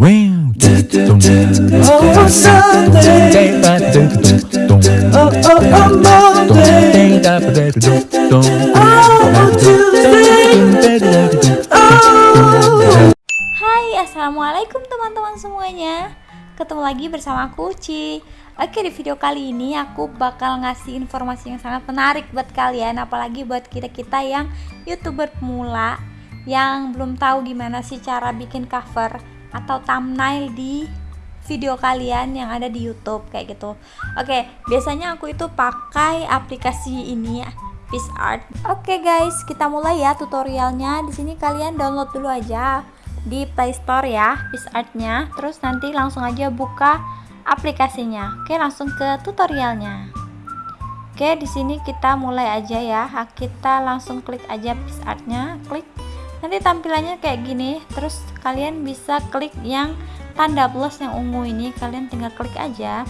Hai, assalamualaikum teman-teman semuanya. Ketemu lagi bersama aku Uci. Oke, di video kali ini aku bakal ngasih informasi yang sangat menarik buat kalian, apalagi buat kita-kita yang youtuber pemula yang belum tahu gimana sih cara bikin cover atau thumbnail di video kalian yang ada di YouTube kayak gitu. Oke, biasanya aku itu pakai aplikasi ini PixArt. Oke guys, kita mulai ya tutorialnya. Di sini kalian download dulu aja di Play Store ya PixArt-nya. Terus nanti langsung aja buka aplikasinya. Oke, langsung ke tutorialnya. Oke, di sini kita mulai aja ya. Kita langsung klik aja PixArt-nya, klik. Nanti tampilannya kayak gini. Terus kalian bisa klik yang tanda plus yang ungu ini, kalian tinggal klik aja.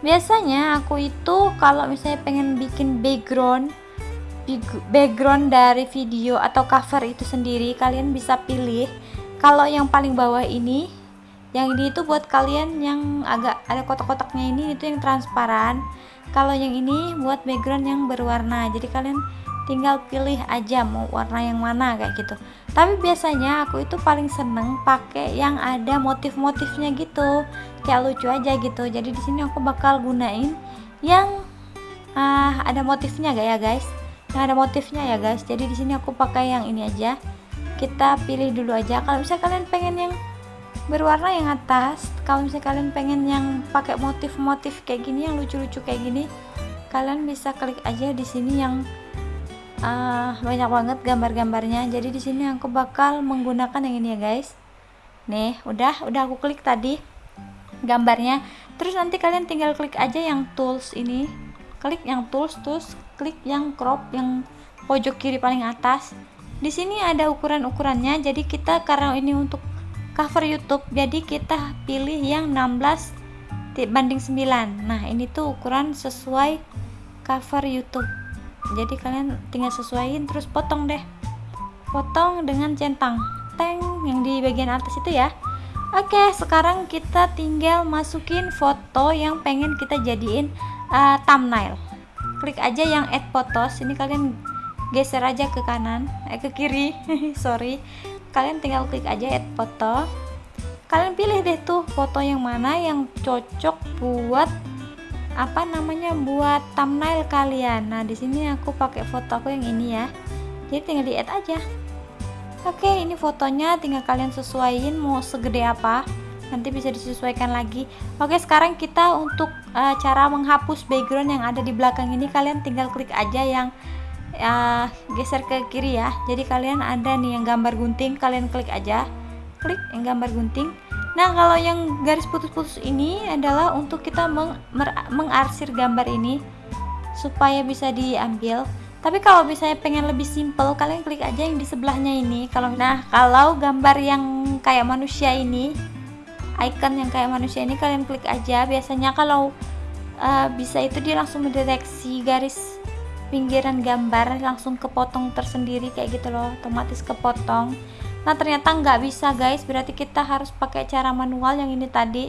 Biasanya aku itu kalau misalnya pengen bikin background background dari video atau cover itu sendiri kalian bisa pilih kalau yang paling bawah ini yang ini itu buat kalian yang agak ada kotak-kotaknya ini itu yang transparan kalau yang ini buat background yang berwarna jadi kalian tinggal pilih aja mau warna yang mana kayak gitu. Tapi biasanya aku itu paling seneng pakai yang ada motif-motifnya gitu. Kayak lucu aja gitu. Jadi di sini aku bakal gunain yang ah, ada motifnya gak ya guys? Yang ada motifnya ya guys. Jadi di sini aku pakai yang ini aja. Kita pilih dulu aja. Kalau misalnya kalian pengen yang berwarna yang atas kalau misalnya kalian pengen yang pakai motif-motif kayak gini yang lucu-lucu kayak gini kalian bisa klik aja di sini yang ah, banyak banget gambar-gambarnya. Jadi di sini aku bakal menggunakan yang ini ya guys. Nih udah udah aku klik tadi gambarnya. Terus nanti kalian tinggal klik aja yang tools ini. Klik yang tools terus klik yang crop yang pojok kiri paling atas. Di sini ada ukuran-ukurannya. Jadi kita karena ini untuk cover YouTube jadi kita pilih yang 16 ti- banding 9 nah ini tuh ukuran sesuai cover YouTube jadi kalian tinggal sesuaiin terus potong deh potong dengan centang teng yang di bagian atas itu ya Oke, sekarang kita tinggal masukin foto yang pengen kita jadiin uh, thumbnail. Klik aja yang add photos. Ini kalian geser aja ke kanan, eh ke kiri. Sorry. Kalian tinggal klik aja add foto. Kalian pilih deh tuh foto yang mana yang cocok buat apa namanya buat thumbnail kalian. Nah, di sini aku pakai foto aku yang ini ya. Jadi tinggal di add aja. Oke, ini fotonya tinggal kalian sesuaiin mau segede apa. Nanti bisa disesuaikan lagi. Oke, sekarang kita untuk uh, cara menghapus background yang ada di belakang ini kalian tinggal klik aja yang uh, geser ke kiri ya. Jadi kalian ada nih yang gambar gunting, kalian klik aja. Klik yang gambar gunting. Nah, kalau yang garis putus-putus ini adalah untuk kita meng mengarsir gambar ini supaya bisa diambil. Tapi kalau misalnya pengen lebih simple kalian klik aja yang di sebelahnya ini. Kalau nah kalau gambar yang kayak manusia ini icon yang kayak manusia ini kalian klik aja. Biasanya kalau uh, bisa itu dia langsung mendeteksi garis pinggiran gambar langsung kepotong tersendiri kayak gitu loh. Otomatis kepotong nah ternyata nggak bisa guys. Berarti kita harus pakai cara manual yang ini tadi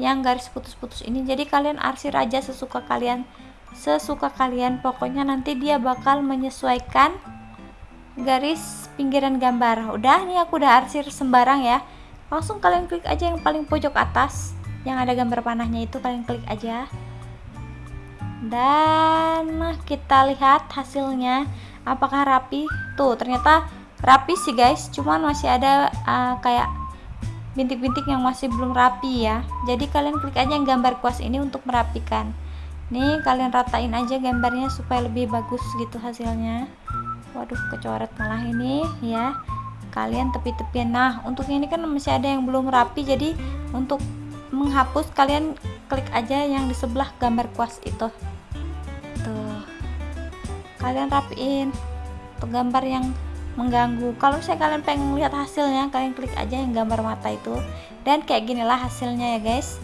yang garis putus-putus ini. Jadi kalian arsir aja sesuka kalian sesuka kalian. Pokoknya nanti dia bakal menyesuaikan garis pinggiran gambar. Udah nih aku udah arsir sembarang ya. Langsung kalian klik aja yang paling pojok atas yang ada gambar panahnya itu. Kalian klik aja. Dan kita lihat hasilnya. Apakah rapi? Tuh ternyata rapi sih guys. Cuman masih ada uh, kayak bintik-bintik yang masih belum rapi ya. Jadi kalian klik aja yang gambar kuas ini untuk merapikan. Nih kalian ratain aja gambarnya supaya lebih bagus gitu hasilnya. Waduh kecoret malah ini ya. Kalian tepi-tepian. Nah untuk ini kan masih ada yang belum rapi jadi untuk menghapus kalian klik aja yang di sebelah gambar kuas itu. Tuh. Kalian rapiin untuk gambar yang mengganggu kalau misalnya kalian pengen lihat hasilnya kalian klik aja yang gambar mata itu dan kayak ginilah hasilnya ya guys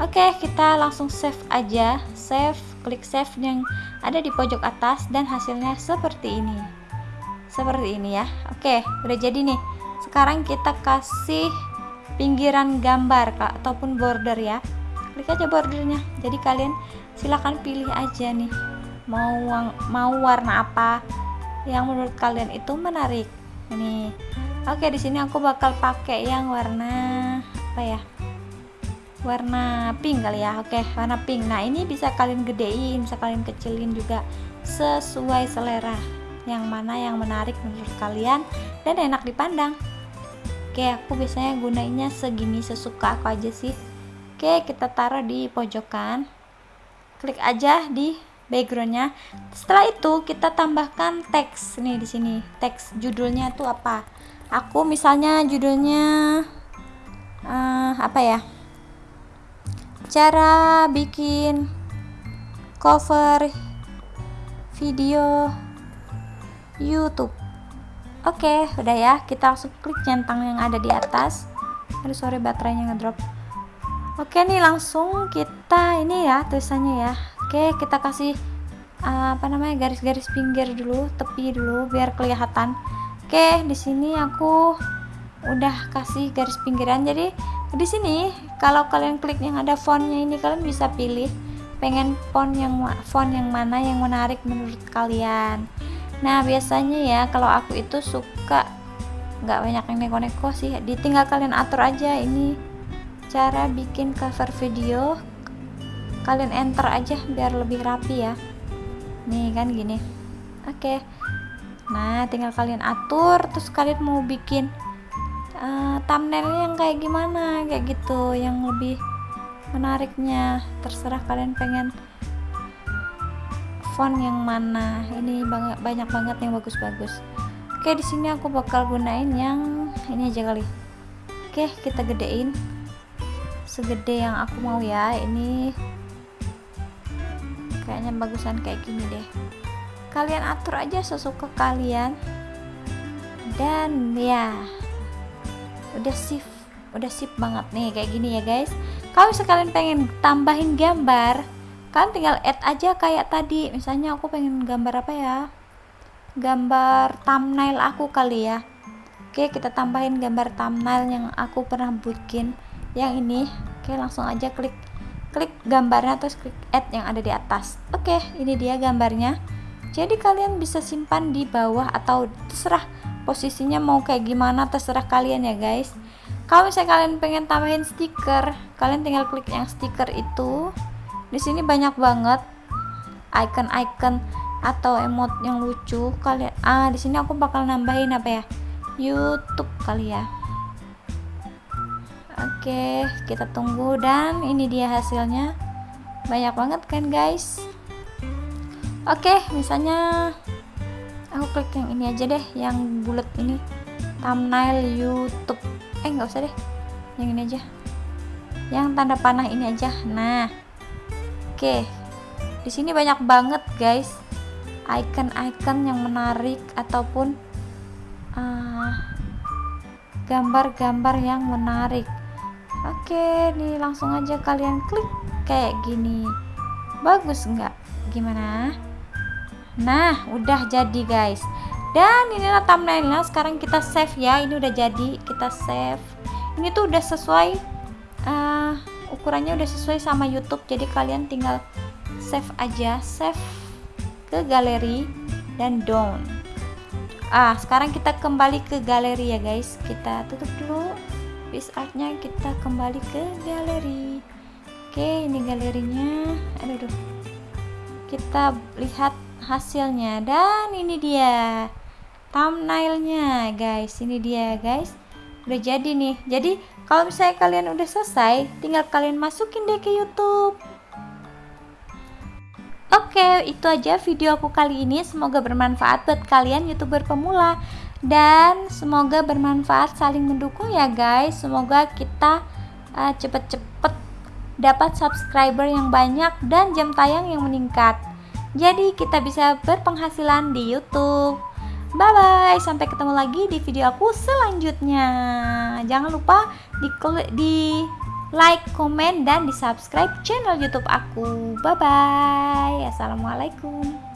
Oke, kita langsung save aja. Save, klik save yang ada di pojok atas dan hasilnya seperti ini. Seperti ini ya. Oke, udah jadi nih. Sekarang kita kasih pinggiran gambar ataupun border ya klik aja bordernya jadi kalian silahkan pilih aja nih mau mau warna apa yang menurut kalian itu menarik. Ini. Oke di sini aku bakal pakai yang warna apa ya warna pink kali ya. Oke warna pink. Nah ini bisa kalian gedein bisa kalian kecilin juga sesuai selera. Yang mana yang menarik menurut kalian dan enak dipandang. Oke aku biasanya gunainnya segini sesuka aku aja sih. Oke kita taruh di pojokan. Klik aja di backgroundnya. Setelah itu kita tambahkan teks nih di sini. Teks judulnya itu apa? Aku misalnya judulnya uh, apa ya? Cara bikin cover video YouTube. Oke okay, udah ya. Kita langsung klik centang yang ada di atas. Aduh sorry baterainya ngedrop. Oke okay, nih langsung kita ini ya tulisannya ya oke kita kasih uh, apa namanya garis-garis pinggir dulu tepi dulu biar kelihatan. Oke di sini aku udah kasih garis pinggiran. Jadi di sini kalau kalian klik yang ada fontnya ini kalian bisa pilih pengen font yang font yang mana yang menarik menurut kalian. Nah biasanya ya kalau aku itu suka nggak banyak yang neko-neko sih. Ditinggal kalian atur aja ini cara bikin cover video kalian enter aja biar lebih rapi ya. Nih kan gini. Oke. Nah tinggal kalian atur terus kalian mau bikin uh, thumbnailnya yang kayak gimana kayak gitu yang lebih menariknya. Terserah kalian pengen font yang mana. Ini banget banyak banget yang bagus-bagus. Oke di sini aku bakal gunain yang ini aja kali. Oke kita gedein. Segede yang aku mau ya. Ini kayaknya bagusan kayak gini deh. Kalian atur aja sesuka kalian. Dan ya udah sip udah sip banget nih kayak gini ya guys. Kalau sekalian pengen tambahin gambar kalian tinggal add aja kayak tadi. Misalnya aku pengen gambar apa ya? Gambar thumbnail aku kali ya. Oke kita tambahin gambar thumbnail yang aku pernah bikin. Yang ini. Oke langsung aja klik klik gambarnya terus klik add yang ada di atas. Oke ini dia gambarnya. Jadi kalian bisa simpan di bawah atau terserah posisinya mau kayak gimana terserah kalian ya guys. Kalau misalnya kalian pengen tambahin stiker kalian tinggal klik yang stiker itu. Di sini banyak banget icon-icon atau emot yang lucu kalian. Ah di sini aku bakal nambahin apa ya? YouTube kali ya Oke kita tunggu dan ini dia hasilnya. Banyak banget kan guys? Oke misalnya aku klik yang ini aja deh yang bulat ini. Thumbnail YouTube. Eh nggak usah deh. Yang ini aja. Yang tanda panah ini aja. Nah oke. Di sini banyak banget guys. Icon-icon yang menarik ataupun ah, gambar-gambar uh, yang menarik oke nih langsung aja kalian klik kayak gini. Bagus nggak? Gimana? Nah udah jadi guys. Dan inilah thumbnailnya. Sekarang kita save ya. Ini udah jadi. Kita save. Ini tuh udah sesuai uh, ukurannya udah sesuai sama YouTube. Jadi kalian tinggal save aja. Save ke galeri dan down. Ah sekarang kita kembali ke galeri ya guys. Kita tutup dulu piece artnya kita kembali ke galeri. Oke ini galerinya. Aduh, aduh. Kita lihat hasilnya. Dan ini dia thumbnailnya guys. Ini dia guys. Udah jadi nih. Jadi kalau misalnya kalian udah selesai tinggal kalian masukin deh ke YouTube Oke, itu aja video aku kali ini. Semoga bermanfaat buat kalian YouTuber pemula dan semoga bermanfaat saling mendukung ya guys. Semoga kita uh, cepet-cepet dapat subscriber yang banyak dan jam tayang yang meningkat. Jadi kita bisa berpenghasilan di YouTube. Bye bye, sampai ketemu lagi di video aku selanjutnya. Jangan lupa di di like, komen dan di subscribe channel YouTube aku. Bye bye. Assalamualaikum.